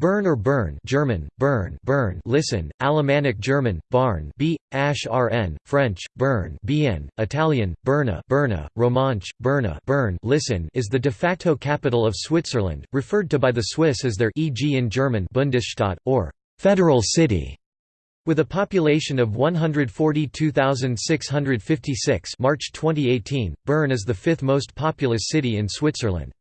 Bern or Bern German, Bern, Bern listen, Alemannic German, Barn B, Ash RN, French, Bern Bien, Italian, Berna Berna, Romansh, Berna Bern listen is the de facto capital of Switzerland, referred to by the Swiss as their e.g. in German Bundesstadt, or «federal city». With a population of 142,656 March 2018, Bern is the fifth most populous city in Switzerland.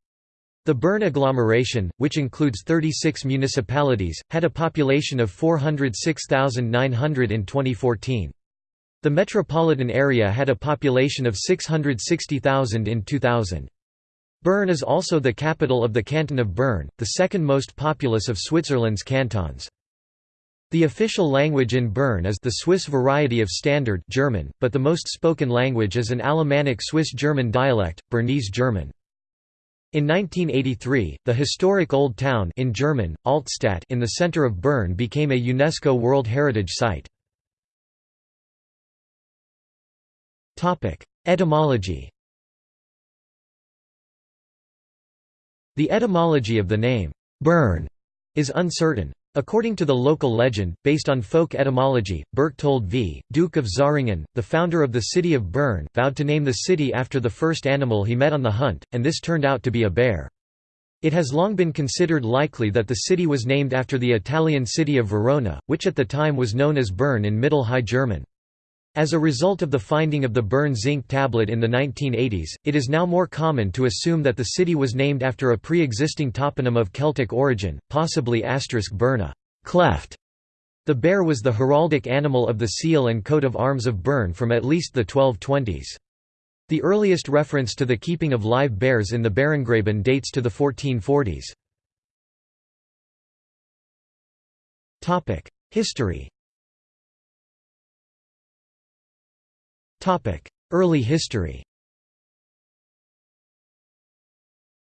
The Bern agglomeration, which includes 36 municipalities, had a population of 406,900 in 2014. The metropolitan area had a population of 660,000 in 2000. Bern is also the capital of the canton of Bern, the second most populous of Switzerland's cantons. The official language in Bern is the Swiss variety of Standard German, but the most spoken language is an Alemannic Swiss-German dialect, Bernese German. In 1983, the historic Old Town in German, Altstadt in the center of Bern became a UNESCO World Heritage Site. Etymology The etymology of the name, Bern, is uncertain. According to the local legend, based on folk etymology, Berthold V, Duke of Zähringen, the founder of the city of Bern, vowed to name the city after the first animal he met on the hunt, and this turned out to be a bear. It has long been considered likely that the city was named after the Italian city of Verona, which at the time was known as Bern in Middle High German. As a result of the finding of the Bern zinc tablet in the 1980s, it is now more common to assume that the city was named after a pre-existing toponym of Celtic origin, possibly asterisk Berna cleft". The bear was the heraldic animal of the seal and coat of arms of Bern from at least the 1220s. The earliest reference to the keeping of live bears in the Bärengraben dates to the 1440s. History Early history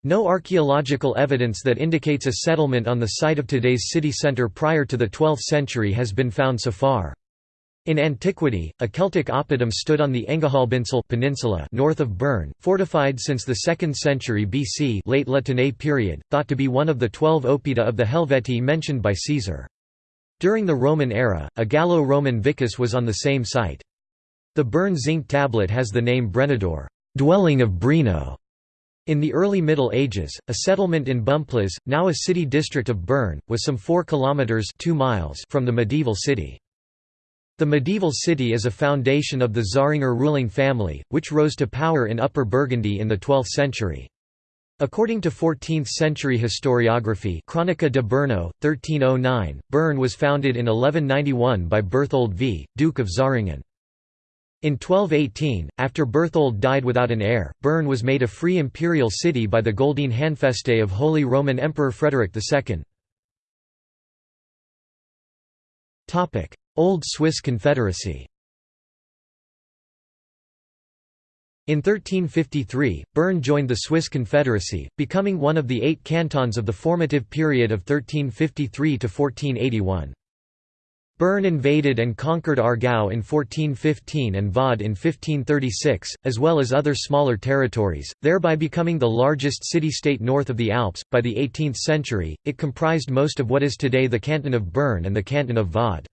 No archaeological evidence that indicates a settlement on the site of today's city centre prior to the 12th century has been found so far. In antiquity, a Celtic oppidum stood on the Engehalbinsel peninsula north of Bern, fortified since the 2nd century BC late La Tène period, thought to be one of the twelve oppida of the Helvetii mentioned by Caesar. During the Roman era, a Gallo-Roman vicus was on the same site. The Bern zinc tablet has the name Brenodor dwelling of Breno". In the early Middle Ages, a settlement in Bümpliz, now a city district of Bern, was some 4 kilometers 2 miles from the medieval city. The medieval city is a foundation of the Zähringer ruling family, which rose to power in Upper Burgundy in the 12th century. According to 14th-century historiography Cronica de Berno, 1309, Bern was founded in 1191 by Berthold V, Duke of Zähringen. In 1218, after Berthold died without an heir, Bern was made a free imperial city by the Goldene Handfeste of Holy Roman Emperor Frederick II. Old Swiss Confederacy In 1353, Bern joined the Swiss Confederacy, becoming one of the eight cantons of the formative period of 1353 to 1481. Bern invaded and conquered Aargau in 1415 and Vaud in 1536, as well as other smaller territories, thereby becoming the largest city-state north of the Alps. By the 18th century, it comprised most of what is today the canton of Bern and the canton of Vaud.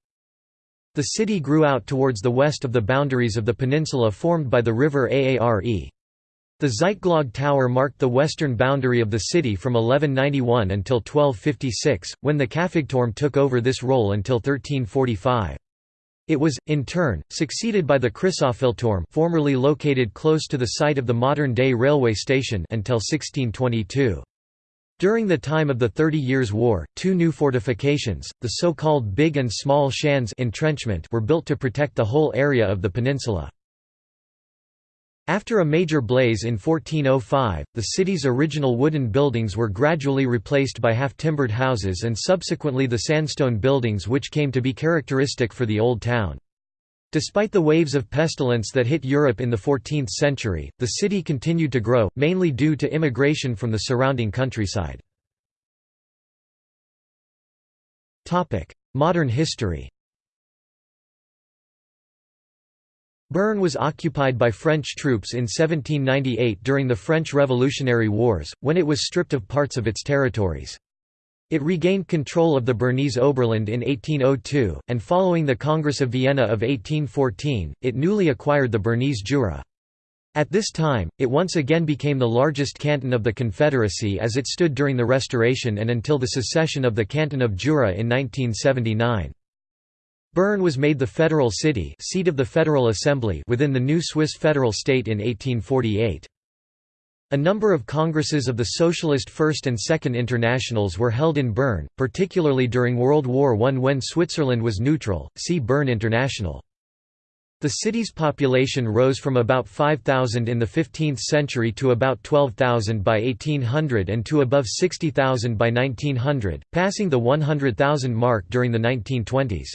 The city grew out towards the west of the boundaries of the peninsula formed by the river Aare. The Zytglogge Tower marked the western boundary of the city from 1191 until 1256, when the Käfigturm took over this role until 1345. It was, in turn, succeeded by the Christoffelturm formerly located close to the site of the modern-day railway station until 1622. During the time of the Thirty Years' War, two new fortifications, the so-called Big and Small Schanze entrenchment were built to protect the whole area of the peninsula. After a major blaze in 1405, the city's original wooden buildings were gradually replaced by half-timbered houses and subsequently the sandstone buildings which came to be characteristic for the Old Town. Despite the waves of pestilence that hit Europe in the 14th century, the city continued to grow, mainly due to immigration from the surrounding countryside. Modern history Bern was occupied by French troops in 1798 during the French Revolutionary Wars, when it was stripped of parts of its territories. It regained control of the Bernese Oberland in 1802, and following the Congress of Vienna of 1814, it newly acquired the Bernese Jura. At this time, it once again became the largest canton of the Confederacy as it stood during the Restoration and until the secession of the Canton of Jura in 1979. Bern was made the federal city seat of the Federal Assembly within the new Swiss federal state in 1848. A number of congresses of the Socialist First and Second Internationals were held in Bern, particularly during World War I when Switzerland was neutral, see Bern International. The city's population rose from about 5,000 in the 15th century to about 12,000 by 1800 and to above 60,000 by 1900, passing the 100,000 mark during the 1920s.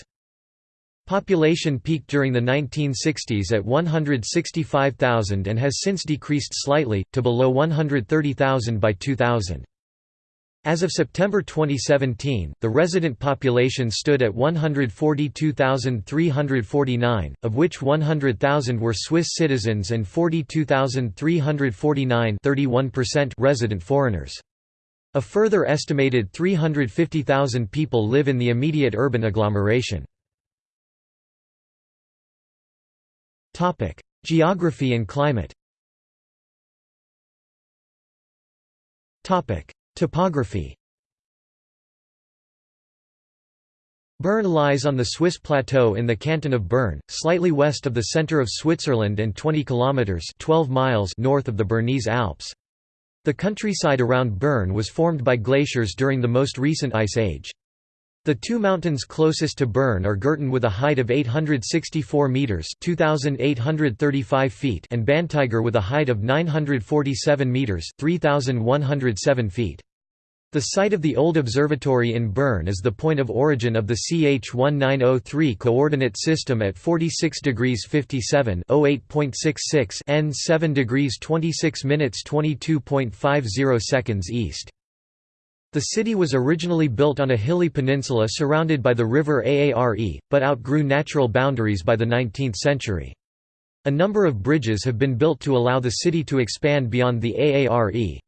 Population peaked during the 1960s at 165,000 and has since decreased slightly, to below 130,000 by 2000. As of September 2017, the resident population stood at 142,349, of which 100,000 were Swiss citizens and 42,349 resident foreigners. A further estimated 350,000 people live in the immediate urban agglomeration. Geography and climate Topography Bern lies on the Swiss plateau in the canton of Bern, slightly west of the center of Switzerland and 20 kilometers (12 miles) north of the Bernese Alps. The countryside around Bern was formed by glaciers during the most recent ice age. The two mountains closest to Bern are Gurten with a height of 864 metres 2,835 feet and Bantiger with a height of 947 metres 3,107 feet. The site of the old observatory in Bern is the point of origin of the CH1903 coordinate system at 46 degrees 57 08.66 n 7 degrees 26 minutes 22.50 seconds east. The city was originally built on a hilly peninsula surrounded by the river Aare, but outgrew natural boundaries by the 19th century. A number of bridges have been built to allow the city to expand beyond the Aare.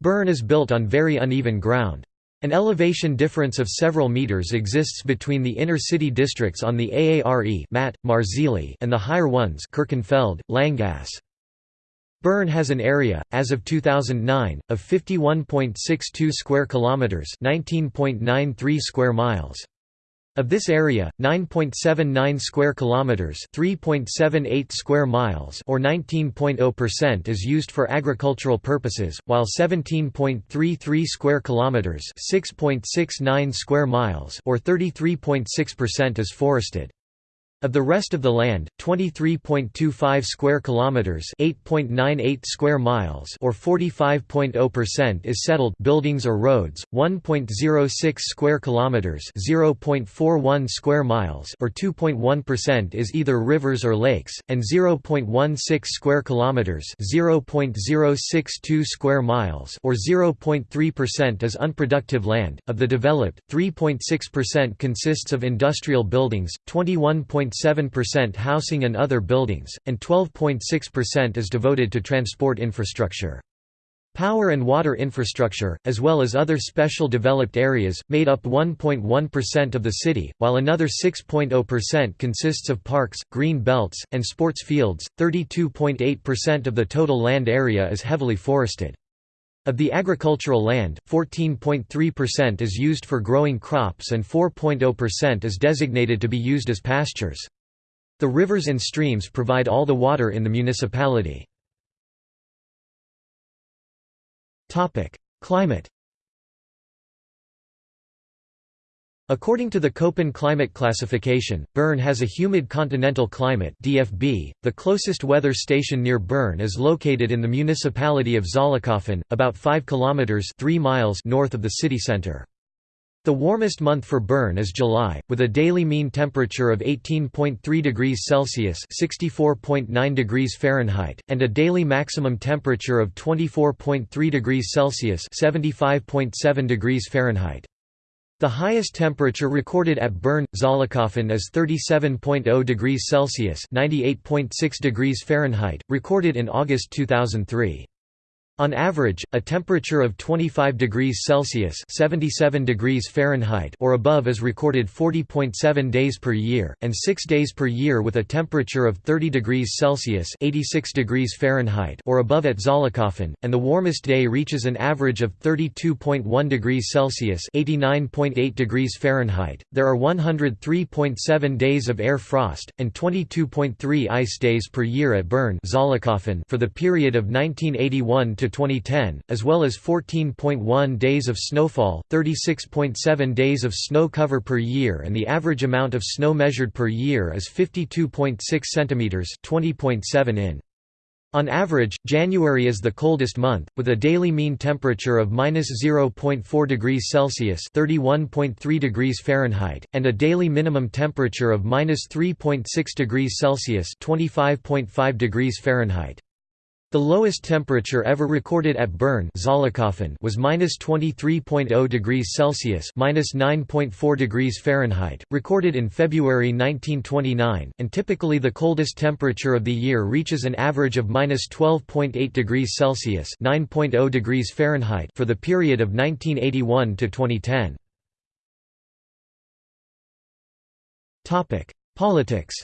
Bern is built on very uneven ground. An elevation difference of several meters exists between the inner city districts on the Aare Marzili and the higher ones Kirchenfeld, Länggasse. Bern has an area as of 2009 of 51.62 square kilometers, 19.93 square miles. Of this area, 9.79 square kilometers, 3.78 square miles, or 19.0% is used for agricultural purposes, while 17.33 square kilometers, 6.69 square miles, or 33.6% is forested. Of the rest of the land, 23.25 square kilometers, 8.98 square miles, or 45.0% is settled buildings or roads, 1.06 square kilometers, 0.41 square miles, or 2.1% is either rivers or lakes, and 0.16 square kilometers, 0.062 square miles, or 0.3% is unproductive land. Of the developed, 3.6% consists of industrial buildings, 21. 12.7% housing and other buildings, and 12.6% is devoted to transport infrastructure. Power and water infrastructure, as well as other special developed areas, made up 1.1% of the city, while another 6.0% consists of parks, green belts, and sports fields. 32.8% of the total land area is heavily forested. Of the agricultural land, 14.3% is used for growing crops and 4.0% is designated to be used as pastures. The rivers and streams provide all the water in the municipality. Climate According to the Köppen climate classification, Bern has a humid continental climate DFB. .The closest weather station near Bern is located in the municipality of Zollikofen, about 5 kilometers 3 miles north of the city center. The warmest month for Bern is July, with a daily mean temperature of 18.3 degrees Celsius (64.9 degrees Fahrenheit) and a daily maximum temperature of 24.3 degrees Celsius (75.7 degrees Fahrenheit). The highest temperature recorded at Bern, Zollikofen is 37.0 degrees Celsius (98.6 degrees Fahrenheit), recorded in August 2003. On average, a temperature of 25 degrees Celsius (77 degrees Fahrenheit) or above is recorded 40.7 days per year, and 6 days per year with a temperature of 30 degrees Celsius (86 degrees Fahrenheit) or above at Zollikofen, and the warmest day reaches an average of 32.1 degrees Celsius (89.8 degrees Fahrenheit). There are 103.7 days of air frost and 22.3 ice days per year at Bern for the period of 1981 to 2010, as well as 14.1 days of snowfall, 36.7 days of snow cover per year and the average amount of snow measured per year is 52.6 cm 20.7 in. On average, January is the coldest month, with a daily mean temperature of -0.4 degrees Celsius (31.3 degrees Fahrenheit) and a daily minimum temperature of -3.6 degrees Celsius (25.5 degrees Fahrenheit). The lowest temperature ever recorded at Bern was minus 23.0 degrees Celsius minus 9.4 degrees Fahrenheit, recorded in February 1929, and typically the coldest temperature of the year reaches an average of minus 12.8 degrees Celsius 9.0 degrees Fahrenheit for the period of 1981 to 2010. Politics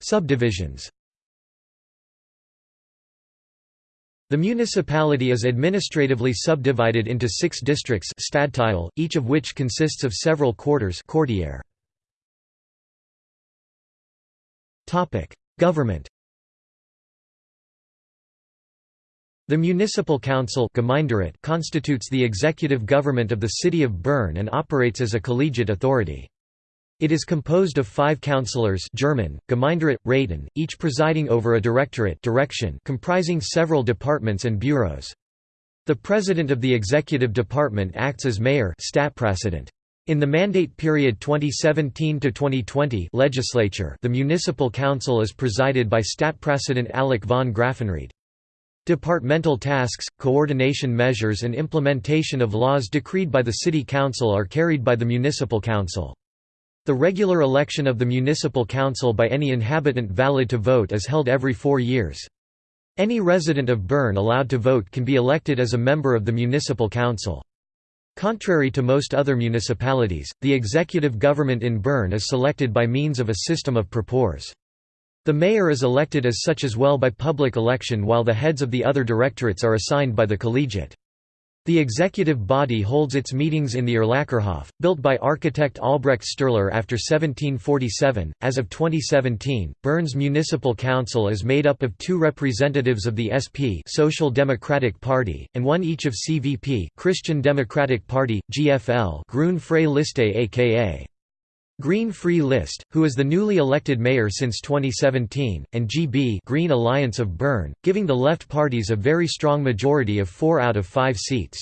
Subdivisions The municipality is administratively subdivided into six districts stadtteil, each of which consists of several quarters Government The municipal council constitutes the executive government of the city of Bern and operates as a collegiate authority. It is composed of five councillors German, Gemeinderat, Räten, each presiding over a directorate direction comprising several departments and bureaus. The president of the executive department acts as mayor in the mandate period 2017–2020 legislature the municipal council is presided by Stadtpräsident Alec von Graffenried. Departmental tasks, coordination measures and implementation of laws decreed by the city council are carried by the municipal council. The regular election of the municipal council by any inhabitant valid to vote is held every four years. Any resident of Bern allowed to vote can be elected as a member of the municipal council. Contrary to most other municipalities, the executive government in Bern is selected by means of a system of Proporz. The mayor is elected as such as well by public election while the heads of the other directorates are assigned by the collegiate. The executive body holds its meetings in the Erlacherhof, built by architect Albrecht Stürler after 1747. As of 2017, Bern's Municipal Council is made up of two representatives of the SP Social Democratic Party, and one each of CVP Christian Democratic Party, GFL Grün Freie Liste aka Green Free List, who is the newly elected mayor since 2017, and GB Green Alliance of Bern, giving the left parties a very strong majority of four out of five seats.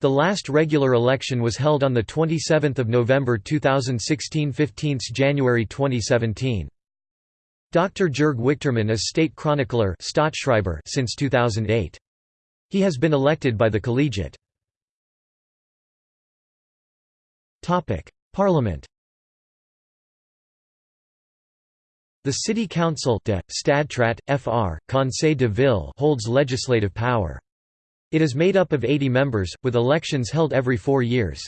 The last regular election was held on 27 November 2016 15 January 2017. Dr. Jürg Wichtermann is state chronicler since 2008. He has been elected by the collegiate. Parliament The City Council de, Stadtrat, fr. Conseil de Ville holds legislative power. It is made up of 80 members, with elections held every four years.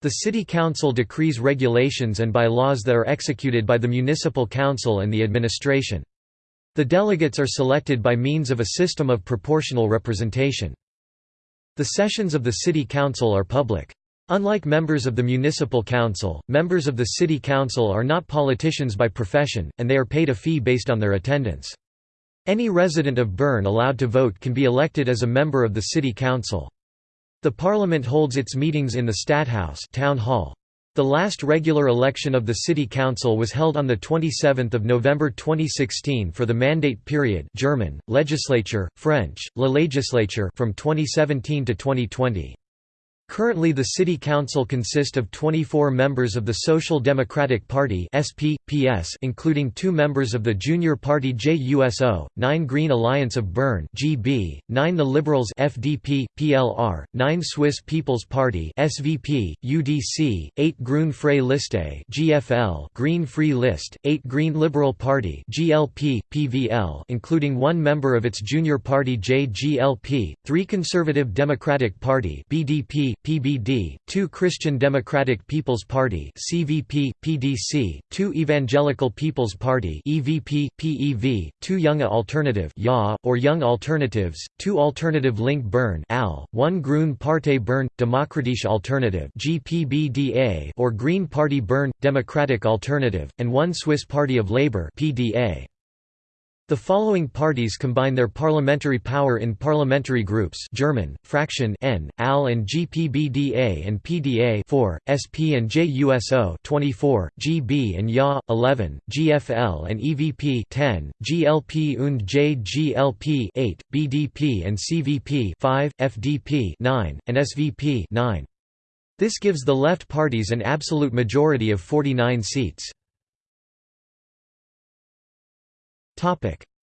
The City Council decrees regulations and by laws that are executed by the Municipal Council and the administration. The delegates are selected by means of a system of proportional representation. The sessions of the City Council are public. Unlike members of the municipal council, members of the city council are not politicians by profession, and they are paid a fee based on their attendance. Any resident of Bern allowed to vote can be elected as a member of the city council. The parliament holds its meetings in the Stadthaus town hall. The last regular election of the City Council was held on 27 November 2016 for the mandate period German, legislature, French, la législature from 2017 to 2020. Currently the city council consists of 24 members of the Social Democratic Party including two members of the junior party JUSO, 9 Green Alliance of Bern GB, 9 the Liberals FDP, PLR, 9 Swiss People's Party SVP, UDC, 8 Grün Freie Liste GFL, Green Free List, 8 Green Liberal Party GLP, PVL including one member of its junior party JGLP, 3 Conservative Democratic Party BDP, PBD, 2 Christian Democratic People's Party CVP, PDC, 2 Evangelical People's Party EVP, PEV, 2 Junge Alternative YA, or Young Alternatives, 2 Alternative Link Bern AL, 1 Grün Partei Bern, Demokratische Alternative GPBDA, or Green Party Bern, Democratic Alternative, and 1 Swiss Party of Labour PDA. The following parties combine their parliamentary power in parliamentary groups German, Fraktionen, AL and GPBDA and PDA 4, SP and JUSO 24, GB and YA 11, GFL and EVP 10, GLP und JGLP 8, BDP and CVP 5, FDP 9, and SVP 9. This gives the left parties an absolute majority of 49 seats.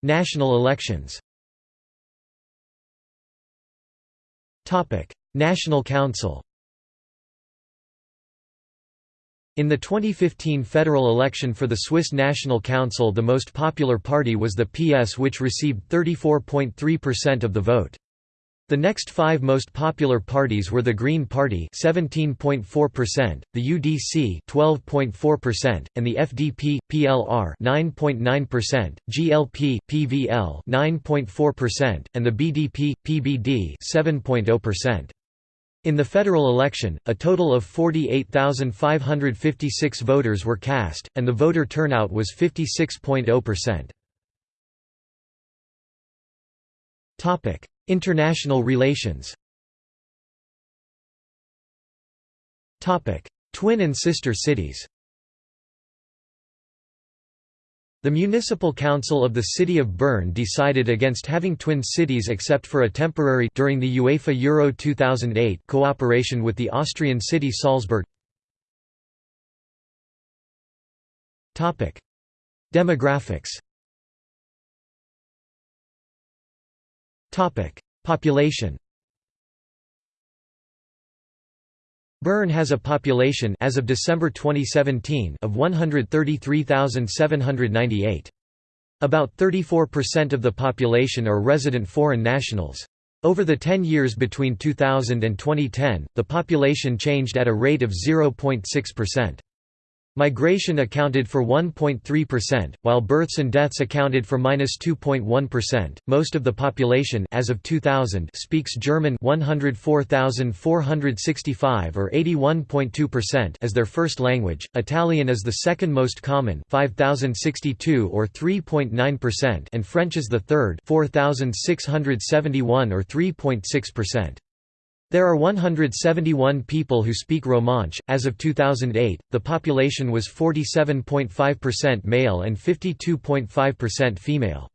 National elections. National Council. In the 2015 federal election for the Swiss National Council the most popular party was the PS which received 34.3% of the vote. The next five most popular parties were the Green Party 17.4%, the UDC 12.4%, and the FDP PLR 9.9%, GLP PVL 9.4%, and the BDP PBD 7.0%. In the federal election, a total of 48,556 voters were cast, and the voter turnout was 56.0%. International relations. Twin and sister cities. The Municipal Council of the City of Bern decided against having twin cities except for a temporary during the UEFA Euro 2008 cooperation with the Austrian city Salzburg. Topic: Demographics Population Bern has a population as of December 2017 of 133,798. About 34% of the population are resident foreign nationals. Over the 10 years between 2000 and 2010, the population changed at a rate of 0.6%. Migration accounted for 1.3%, while births and deaths accounted for -2.1%. Most of the population as of 2000 speaks German 104,465 or 81.2% as their first language. Italian is the second most common 5,062 or 3.9% and French is the third 4,671 or 3.6%. There are 171 people who speak Romansh. As of 2008, the population was 47.5% male and 52.5% female.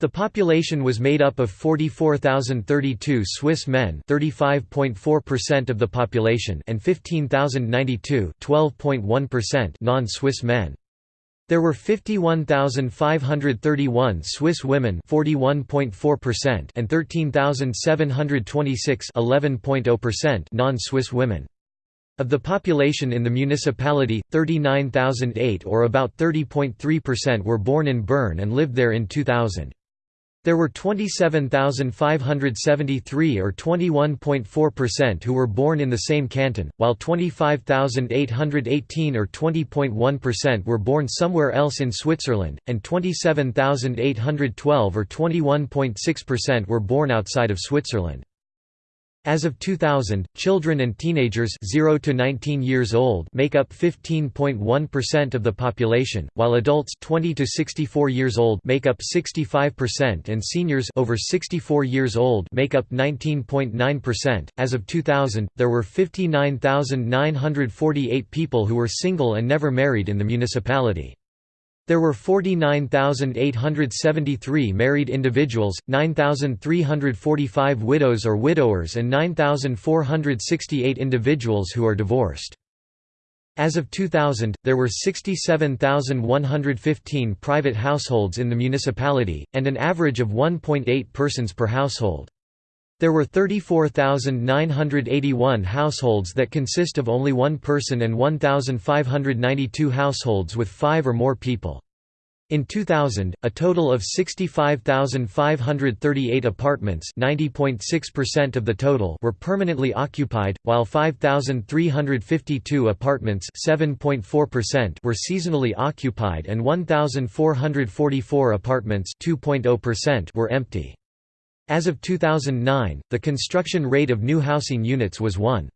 The population was made up of 44,032 Swiss men, 35.4% of the population, and 15,092, 12.1% non-Swiss men. There were 51,531 Swiss women 41.4% and 13,726 non-Swiss women. Of the population in the municipality, 39,008 or about 30.3% were born in Bern and lived there in 2000. There were 27,573 or 21.4% who were born in the same canton, while 25,818 or 20.1% were born somewhere else in Switzerland, and 27,812 or 21.6% were born outside of Switzerland. As of 2000, children and teenagers 0 to 19 years old make up 15.1% of the population, while adults 20 to 64 years old make up 65% and seniors over 64 years old make up 19.9%. As of 2000, there were 59,948 people who were single and never married in the municipality. There were 49,873 married individuals, 9,345 widows or widowers and 9,468 individuals who are divorced. As of 2000, there were 67,115 private households in the municipality, and an average of 1.8 persons per household. There were 34,981 households that consist of only one person and 1,592 households with five or more people. In 2000, a total of 65,538 apartments 90.6% of the total were permanently occupied, while 5,352 apartments were seasonally occupied and 1,444 apartments oh were empty. As of 2009, the construction rate of new housing units was 1.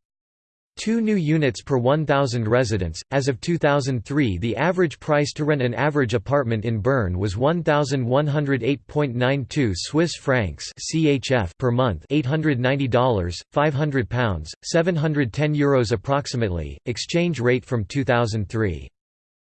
2 new units per 1,000 residents. As of 2003, the average price to rent an average apartment in Bern was 1,108.92 Swiss francs (CHF) per month, $890, 500 pounds, 710 euros approximately. Exchange rate from 2003.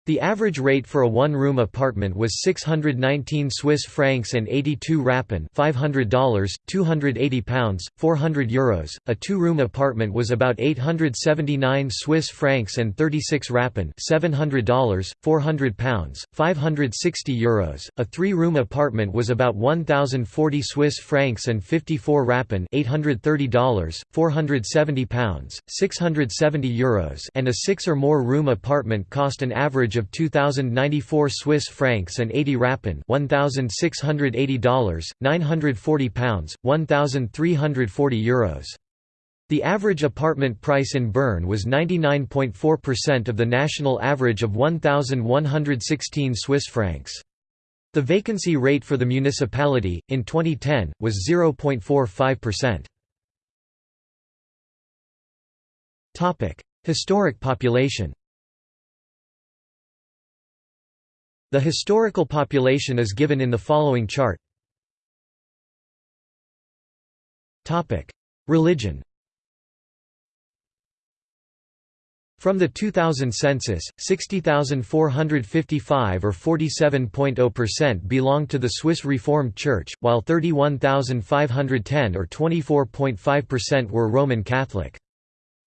The average rate for a one-room apartment was 619 Swiss francs and 82 rappen $500, 280 pounds, 400 euros. A two-room apartment was about 879 Swiss francs and 36 rappen $700, 400 pounds, 560 euros. A three-room apartment was about 1040 Swiss francs and 54 rappen $830, 470 pounds, 670 euros. And a six or more room apartment cost an average of 2094 Swiss francs and 80 rappen $1680 940 pounds 1340 euros. The average apartment price in Bern was 99.4% of the national average of 1116 Swiss francs. The vacancy rate for the municipality in 2010 was 0.45%. Topic: Historic population The historical population is given in the following chart. Religion From the 2000 census, 60,455 or 47.0% belonged to the Swiss Reformed Church, while 31,510 or 24.5% were Roman Catholic.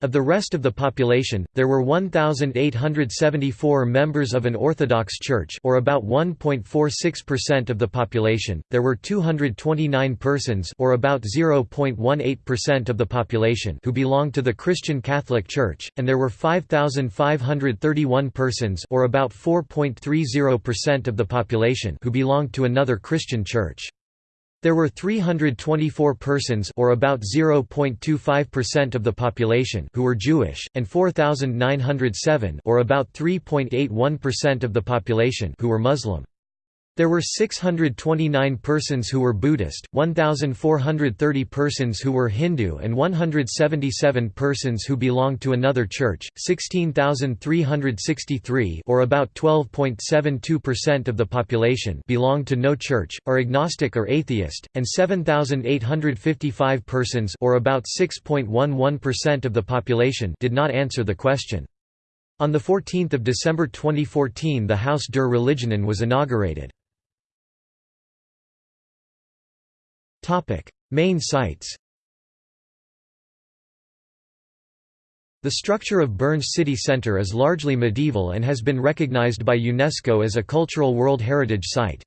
Of the rest of the population, there were 1,874 members of an Orthodox Church or about 1.46% of the population, there were 229 persons or about 0.18% of the population who belonged to the Christian Catholic Church, and there were 5,531 persons or about 4.30% of the population who belonged to another Christian church. There were 324 persons or about 0.25% of the population who were Jewish, and 4,907 or about 3.81% of the population who were Muslim. There were 629 persons who were Buddhist, 1,430 persons who were Hindu and 177 persons who belonged to another church, 16,363 or about 12.72% of the population belonged to no church, are agnostic or atheist, and 7,855 persons or about 6.11% of the population did not answer the question. On 14 December 2014 the Haus der Religionen was inaugurated. Main sites. The structure of Bern's city centre is largely medieval and has been recognized by UNESCO as a cultural World Heritage Site.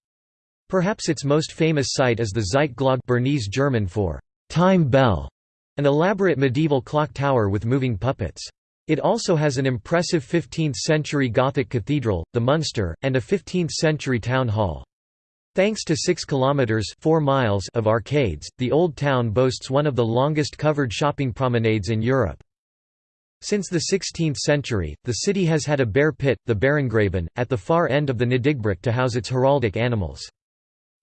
Perhaps its most famous site is the Zytglogge Bernese German for time bell, an elaborate medieval clock tower with moving puppets. It also has an impressive 15th-century Gothic cathedral, the Münster, and a 15th-century town hall. Thanks to 6 kilometers 4 miles of arcades, the Old Town boasts one of the longest covered shopping promenades in Europe. Since the 16th century, the city has had a bear pit, the Bärengraben, at the far end of the Nydeggbrücke to house its heraldic animals.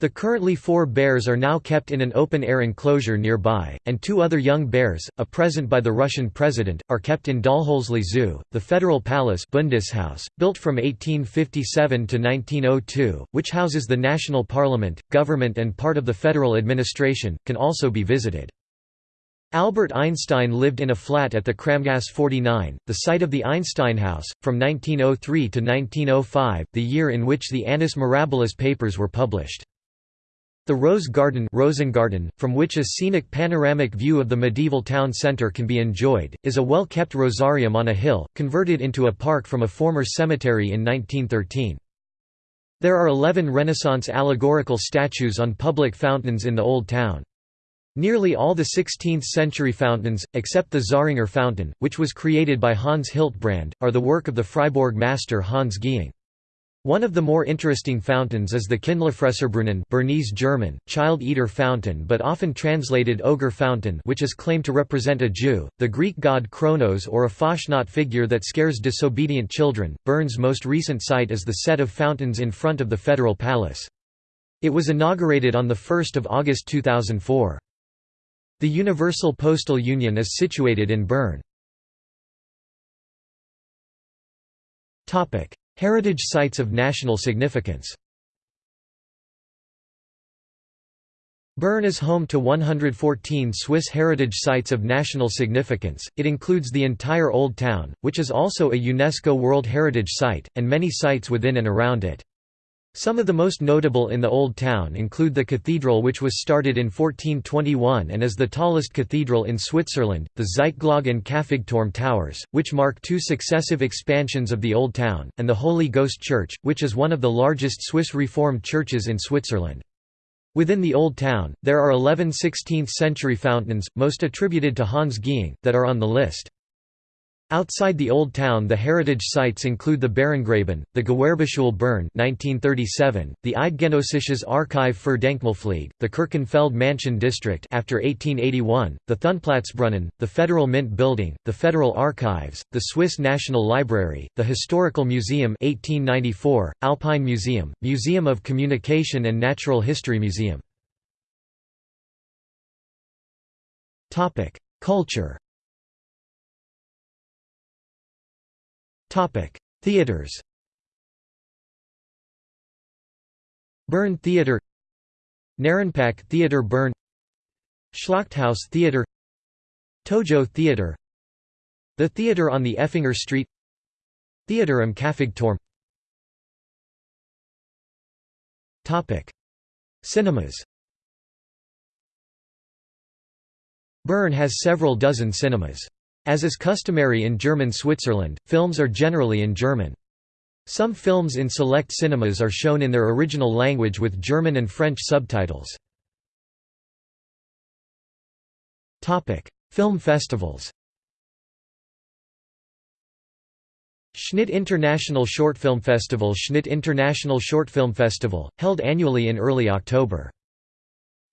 The currently four bears are now kept in an open-air enclosure nearby, and two other young bears, a present by the Russian president, are kept in Dahlhölzli Zoo. The Federal Palace Bundeshaus, built from 1857 to 1902, which houses the national parliament, government and part of the federal administration, can also be visited. Albert Einstein lived in a flat at the Kramgasse 49, the site of the Einstein House, from 1903 to 1905, the year in which the Annus Mirabilis papers were published. The Rose Garden Rosengarten, from which a scenic panoramic view of the medieval town centre can be enjoyed, is a well-kept rosarium on a hill, converted into a park from a former cemetery in 1913. There are eleven Renaissance allegorical statues on public fountains in the Old Town. Nearly all the 16th-century fountains, except the Zähringer fountain, which was created by Hans Hiltbrand, are the work of the Freiburg master Hans Gieng. One of the more interesting fountains is the Kindlifresserbrunnen Bernese German, child-eater fountain but often translated ogre fountain which is claimed to represent a Jew, the Greek god Kronos or a Fastnacht figure that scares disobedient children. Bern's most recent site is the set of fountains in front of the Federal Palace. It was inaugurated on 1 August 2004. The Universal Postal Union is situated in Bern. Heritage sites of national significance Bern is home to 114 Swiss heritage sites of national significance, it includes the entire Old Town, which is also a UNESCO World Heritage Site, and many sites within and around it. Some of the most notable in the Old Town include the cathedral which was started in 1421 and is the tallest cathedral in Switzerland, the Zytglogge and Käfigturm towers, which mark two successive expansions of the Old Town, and the Holy Ghost Church, which is one of the largest Swiss Reformed churches in Switzerland. Within the Old Town, there are 11 16th-century fountains, most attributed to Hans Gieng, that are on the list. Outside the Old Town the heritage sites include the Bärengraben, the Gewerbeschule Bern 1937, the Eidgenössisches Archiv für Denkmalpflege, the Kirchenfeld Mansion District after 1881, the Thunplatzbrunnen, the Federal Mint Building, the Federal Archives, the Swiss National Library, the Historical Museum 1894, Alpine Museum, Museum of Communication and Natural History Museum. Culture Theaters Bern Theater Narrenpack Theater Bern Schlachthaus Theater Tojo Theater The Theater on the Effinger Street Theater am Käfigturm Cinemas Bern has several dozen cinemas. As is customary in German Switzerland, films are generally in German. Some films in select cinemas are shown in their original language with German and French subtitles. Film festivals Shnit International Short Film Festival Shnit International Short Film Festival, held annually in early October.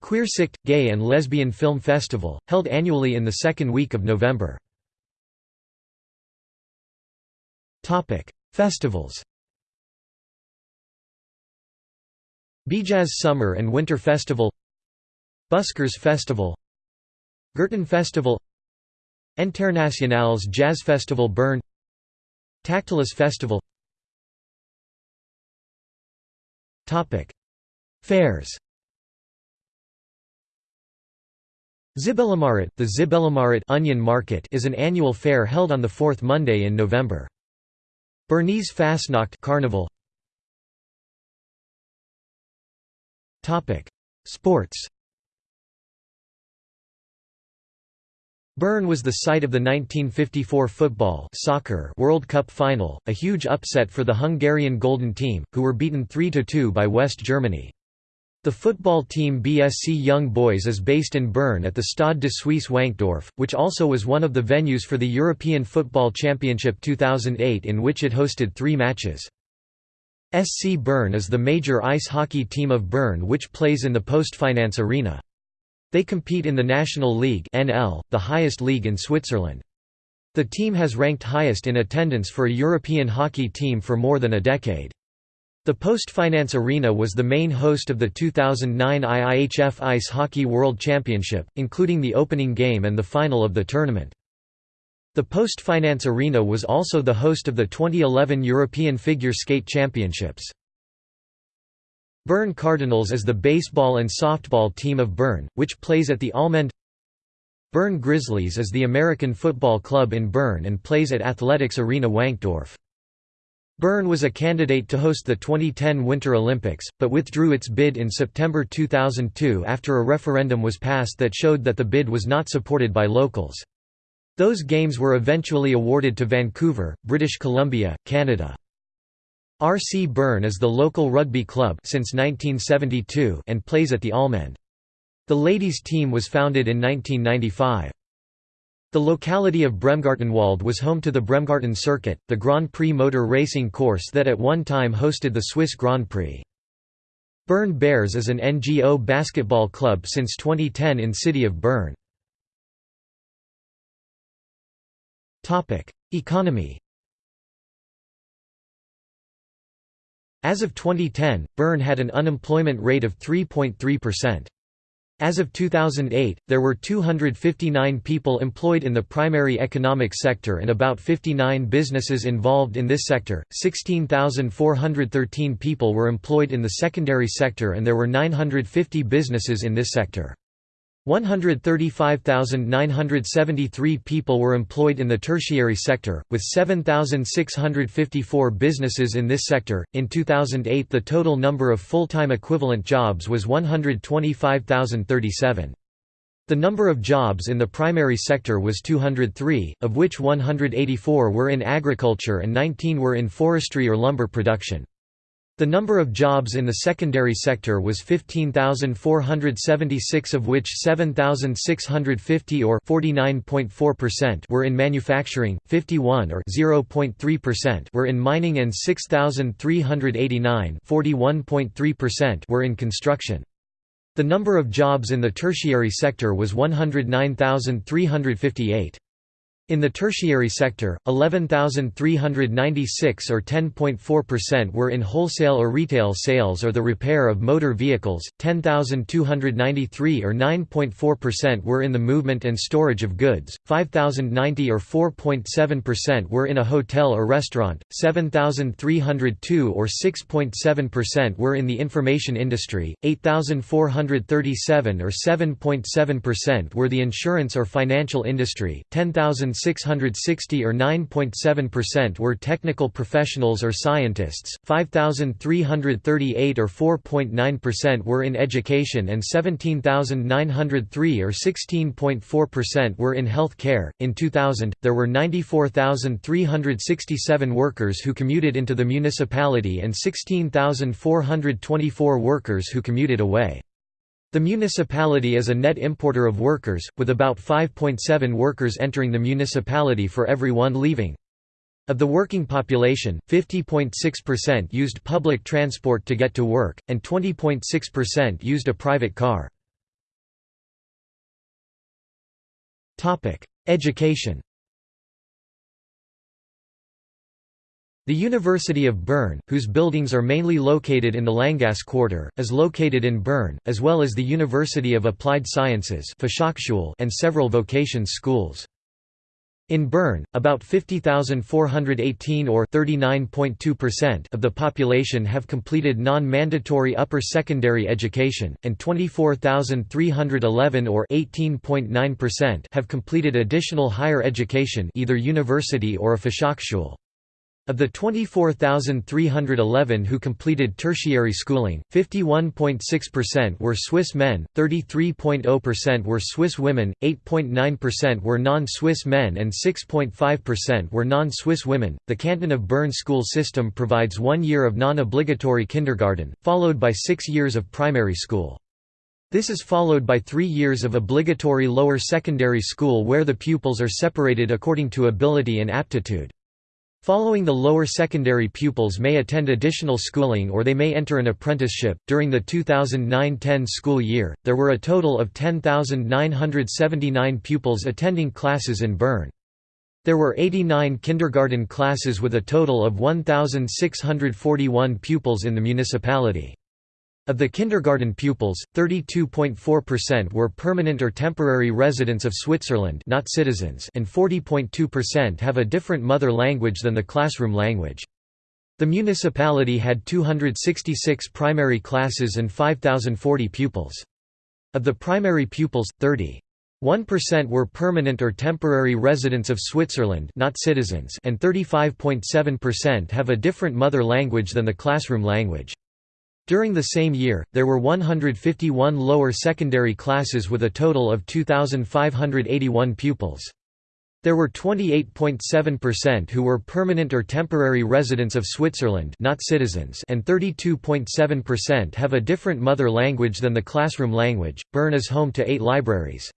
Queersicht – Gay and Lesbian Film Festival, held annually in the second week of November. Festivals. BeJazz Summer and Winter Festival Buskers Festival Gurten Festival Internationals Jazz Festival Bern Tactilis Festival Topic: Fairs Zibelemärit, the Zibelemärit onion market is an annual fair held on the fourth Monday in November. Bernese Fastnacht Carnival Topic Sports Bern was the site of the 1954 football soccer World Cup final, a huge upset for the Hungarian Golden Team, who were beaten 3–2 by West Germany. The football team BSC Young Boys is based in Bern at the Stade de Suisse Wankdorf, which also was one of the venues for the European Football Championship 2008 in which it hosted three matches. SC Bern is the major ice hockey team of Bern which plays in the Postfinance Arena. They compete in the National League NL, the highest league in Switzerland. The team has ranked highest in attendance for a European hockey team for more than a decade. The Postfinance Arena was the main host of the 2009 IIHF Ice Hockey World Championship, including the opening game and the final of the tournament. The Postfinance Arena was also the host of the 2011 European Figure Skate Championships. Bern Cardinals is the baseball and softball team of Bern, which plays at the Allmend Bern Grizzlies is the American football club in Bern and plays at Athletics Arena Wankdorf. Bern was a candidate to host the 2010 Winter Olympics, but withdrew its bid in September 2002 after a referendum was passed that showed that the bid was not supported by locals. Those games were eventually awarded to Vancouver, British Columbia, Canada. RC Bern is the local rugby club since 1972 and plays at the Allmend. The ladies' team was founded in 1995. The locality of Bremgartenwald was home to the Bremgarten Circuit, the Grand Prix motor racing course that at one time hosted the Swiss Grand Prix. Bern Bears is an NGO basketball club since 2010 in city of Bern. Economy As of 2010, Bern had an unemployment rate of 3.3%. As of 2008, there were 259 people employed in the primary economic sector and about 59 businesses involved in this sector, 16,413 people were employed in the secondary sector and there were 950 businesses in this sector. 135,973 people were employed in the tertiary sector, with 7,654 businesses in this sector. In 2008, the total number of full time equivalent jobs was 125,037. The number of jobs in the primary sector was 203, of which 184 were in agriculture and 19 were in forestry or lumber production. The number of jobs in the secondary sector was 15,476 of which 7,650 or 49.4% were in manufacturing, 51 or 0.3% were in mining and 6,389 41.3% were in construction. The number of jobs in the tertiary sector was 109,358. In the tertiary sector, 11,396 or 10.4% were in wholesale or retail sales or the repair of motor vehicles, 10,293 or 9.4% were in the movement and storage of goods, 5,090 or 4.7% were in a hotel or restaurant, 7,302 or 6.7% were in the information industry, 8,437 or 7.7% were the insurance or financial industry, 10,000 660 or 9.7% were technical professionals or scientists, 5,338 or 4.9% were in education and 17,903 or 16.4% were in health care. In 2000, there were 94,367 workers who commuted into the municipality and 16,424 workers who commuted away. The municipality is a net importer of workers, with about 5.7 workers entering the municipality for every one leaving. Of the working population, 50.6% used public transport to get to work, and 20.6% used a private car. Education The University of Bern, whose buildings are mainly located in the Länggasse quarter, is located in Bern, as well as the University of Applied Sciences and several vocations schools. In Bern, about 50,418 or 39.2% of the population have completed non-mandatory upper secondary education, and 24,311 or 18.9% have completed additional higher education either university or a Fachhochschule. Of the 24,311 who completed tertiary schooling, 51.6% were Swiss men, 33.0% were Swiss women, 8.9% were non-Swiss men and 6.5% were non-Swiss women. The Canton of Bern school system provides 1 year of non-obligatory kindergarten, followed by 6 years of primary school. This is followed by 3 years of obligatory lower secondary school where the pupils are separated according to ability and aptitude. Following the lower secondary pupils may attend additional schooling or they may enter an apprenticeship. During the 2009-10 school year, there were a total of 10,979 pupils attending classes in Bern. There were 89 kindergarten classes with a total of 1,641 pupils in the municipality. Of the kindergarten pupils, 32.4% were permanent or temporary residents of Switzerland not citizens and 40.2% have a different mother language than the classroom language. The municipality had 266 primary classes and 5,040 pupils. Of the primary pupils, 30. 1% were permanent or temporary residents of Switzerland not citizens and 35.7% have a different mother language than the classroom language. During the same year, there were 151 lower secondary classes with a total of 2,581 pupils. There were 28.7% who were permanent or temporary residents of Switzerland not citizens and 32.7% have a different mother language than the classroom language. Bern is home to eight libraries.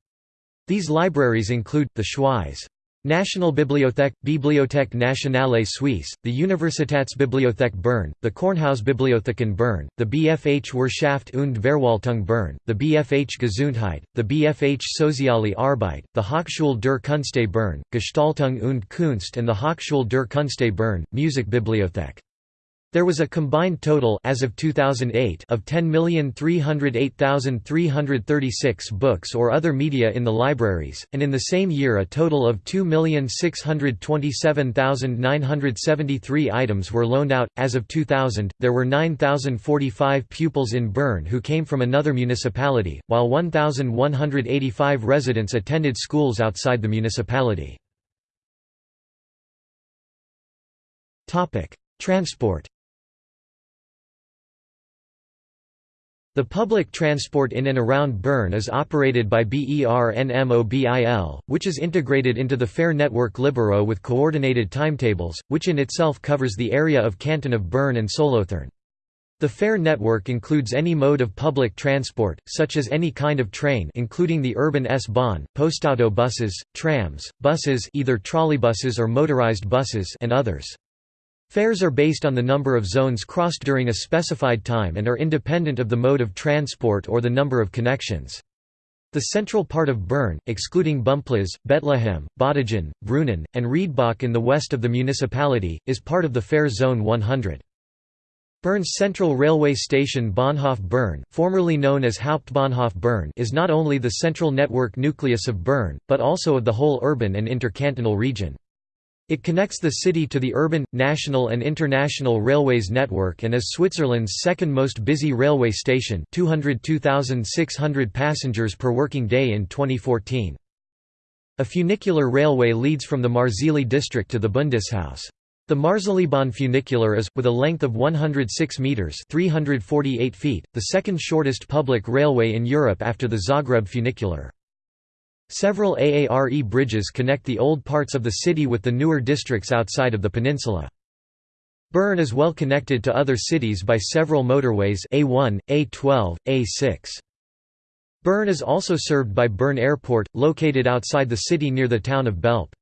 These libraries include, the Schweiz National Bibliothek, Bibliothèque Nationale Suisse, the Universitätsbibliothek Bern, the Kornhausbibliotheken Bern, the BFH Wirtschaft und Verwaltung Bern, the BFH Gesundheit, the BFH Soziale Arbeit, the Hochschule der Künste Bern, Gestaltung und Kunst and the Hochschule der Künste Bern, Musikbibliothek. There was a combined total as of 2008 of 10,308,336 books or other media in the libraries, and in the same year a total of 2,627,973 items were loaned out. As of 2000, there were 9,045 pupils in Bern who came from another municipality, while 1,185 residents attended schools outside the municipality. Transport The public transport in and around Bern is operated by BERNMOBIL, which is integrated into the Fare network Libero with coordinated timetables, which in itself covers the area of canton of Bern and Solothurn. The Fare network includes any mode of public transport, such as any kind of train including the urban S-Bahn, postauto buses, trams, buses either trolleybuses or motorized buses and others. Fares are based on the number of zones crossed during a specified time and are independent of the mode of transport or the number of connections. The central part of Bern, excluding Bümpliz, Bethlehem, Bottigen, Brünnen, and Riedbach in the west of the municipality, is part of the Fare Zone 100. Bern's central railway station Bahnhof Bern, formerly known as Hauptbahnhof Bern is not only the central network nucleus of Bern, but also of the whole urban and intercantonal region. It connects the city to the urban, national and international railways network and is Switzerland's second most busy railway station 202,600 passengers per working day in 2014. A funicular railway leads from the Marzili district to the Bundeshaus. The Marzilibahn funicular is, with a length of 106 metres 348 feet, the second shortest public railway in Europe after the Zagreb funicular. Several AARE bridges connect the old parts of the city with the newer districts outside of the peninsula. Bern is well connected to other cities by several motorways A1, A12, A6. Bern is also served by Bern Airport, located outside the city near the town of Belp.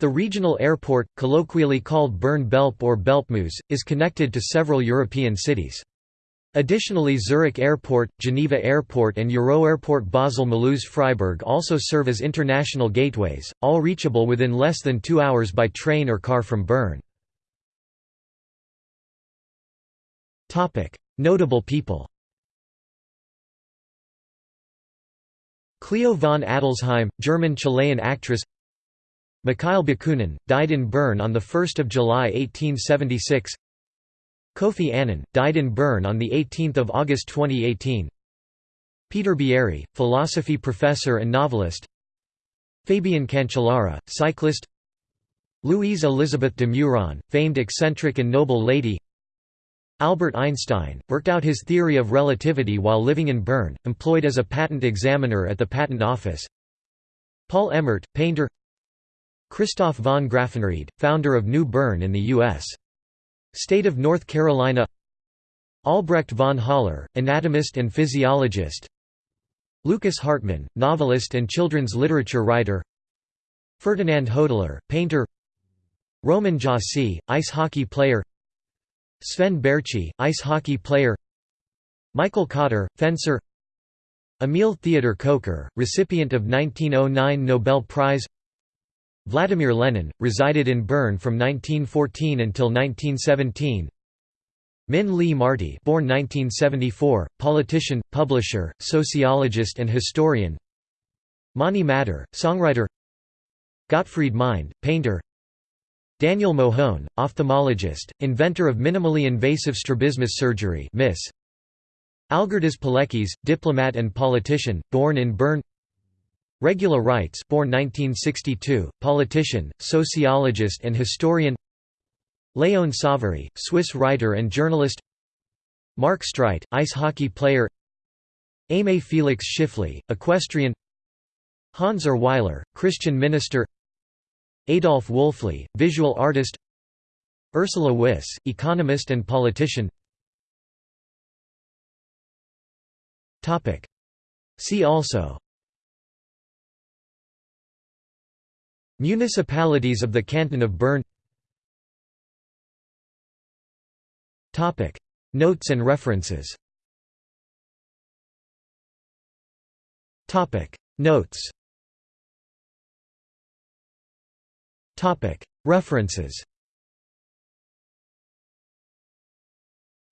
The regional airport, colloquially called Bern Belp or Belpmoos, is connected to several European cities. Additionally Zurich Airport, Geneva Airport and Euroairport Basel-Mulhouse-Freiburg also serve as international gateways, all reachable within less than two hours by train or car from Bern. Notable people Cleo von Adelsheim, German-Chilean actress Mikhail Bakunin, died in Bern on 1 July 1876 Kofi Annan, died in Bern on 18 August 2018 Peter Bieri, philosophy professor and novelist. Fabian Cancellara, cyclist. Louise Elizabeth de Meuron, famed eccentric and noble lady. Albert Einstein, worked out his theory of relativity while living in Bern, employed as a patent examiner at the Patent Office. Paul Emmert, painter. Christoph von Graffenried, founder of New Bern in the U.S. State of North Carolina. Albrecht von Haller, anatomist and physiologist. Lukas Hartmann, novelist and children's literature writer. Ferdinand Hodler, painter. Roman Josi, ice hockey player. Sven Baertschi, ice hockey player. Michael Kauter, fencer. Emil Theodor Kocher, recipient of 1909 Nobel Prize Vladimir Lenin, resided in Bern from 1914 until 1917 Min Li Marti born 1974, politician, publisher, sociologist and historian. Mani Matter, songwriter. Gottfried Mind, painter. Daniel Mojon, ophthalmologist, inventor of minimally invasive strabismus surgery MIS. Algirdas Paleckis, diplomat and politician, born in Bern Regula Rytz born 1962, politician, sociologist and historian. Léon Savary, Swiss writer and journalist. Mark Streit, ice hockey player. Aimé Félix Tschiffeli, equestrian. Hans Ur Weiler, Christian minister. Adolf Wölfli, visual artist. Ursula Wyss, economist and politician. See also Municipalities of the Canton of Bern. Topic. Notes and references. Notes. References.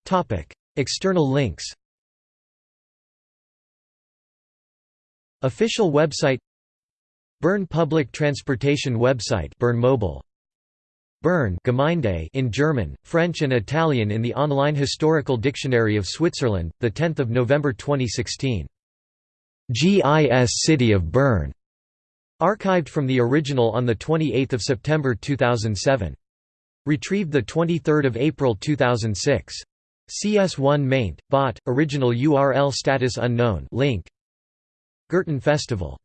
Topic. External links. Official website Bern Public Transportation website Bern Mobile Bern Gemeinde in German, French and Italian in the online Historical Dictionary of Switzerland, 10 November 2016. GIS City of Bern. Archived from the original on 28 September 2007. Retrieved 23 April 2006. CS1 maint, bot, original URL status unknown link. Gurten Festival